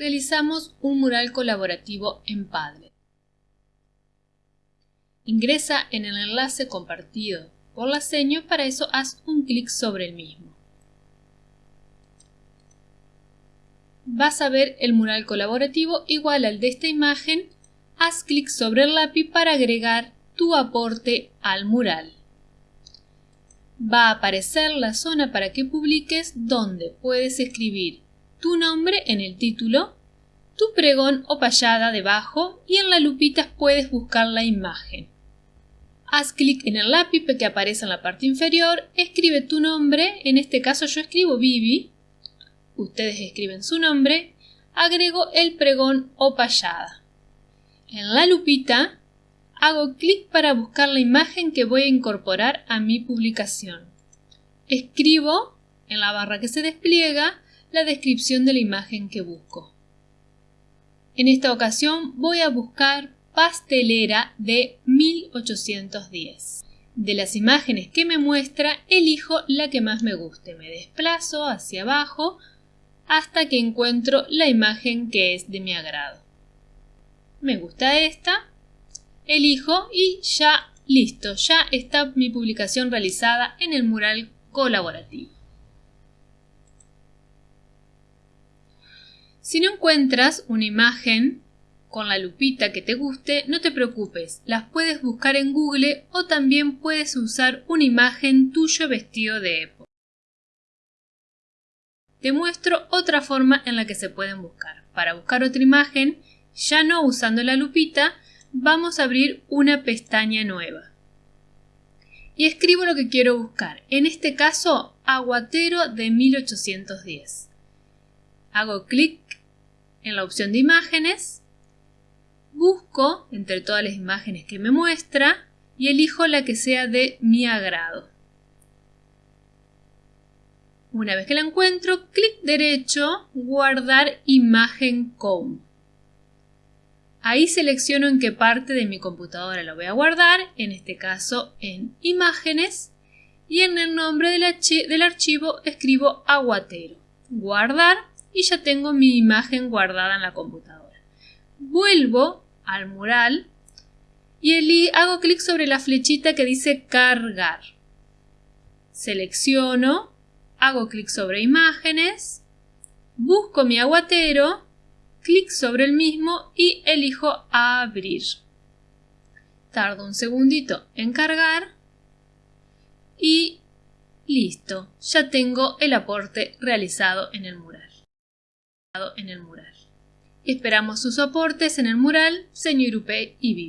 realizamos un mural colaborativo en Padlet. Ingresa en el enlace compartido por la seño, para eso haz un clic sobre el mismo. Vas a ver el mural colaborativo igual al de esta imagen, haz clic sobre el lápiz para agregar tu aporte al mural. Va a aparecer la zona para que publiques donde puedes escribir tu nombre en el título, tu pregón o payada debajo y en la lupita puedes buscar la imagen. Haz clic en el lápiz que aparece en la parte inferior, escribe tu nombre, en este caso yo escribo Vivi, ustedes escriben su nombre, agrego el pregón o payada. En la lupita hago clic para buscar la imagen que voy a incorporar a mi publicación. Escribo en la barra que se despliega la descripción de la imagen que busco. En esta ocasión voy a buscar pastelera de 1810. De las imágenes que me muestra, elijo la que más me guste. Me desplazo hacia abajo hasta que encuentro la imagen que es de mi agrado. Me gusta esta, elijo y ya listo, ya está mi publicación realizada en el mural colaborativo. Si no encuentras una imagen con la lupita que te guste, no te preocupes, las puedes buscar en Google o también puedes usar una imagen tuyo vestido de época. Te muestro otra forma en la que se pueden buscar. Para buscar otra imagen, ya no usando la lupita, vamos a abrir una pestaña nueva. Y escribo lo que quiero buscar. En este caso, aguatero de 1810. Hago clic en la opción de imágenes, busco entre todas las imágenes que me muestra y elijo la que sea de mi agrado. Una vez que la encuentro, clic derecho, guardar imagen como. Ahí selecciono en qué parte de mi computadora lo voy a guardar, en este caso en imágenes, y en el nombre del archivo escribo aguatero. Guardar y ya tengo mi imagen guardada en la computadora. Vuelvo al mural y hago clic sobre la flechita que dice cargar. Selecciono, hago clic sobre imágenes, busco mi aguatero, clic sobre el mismo y elijo abrir. Tardo un segundito en cargar y listo, ya tengo el aporte realizado en el mural en el mural. Esperamos sus aportes en el mural Señor Upe y Vivi.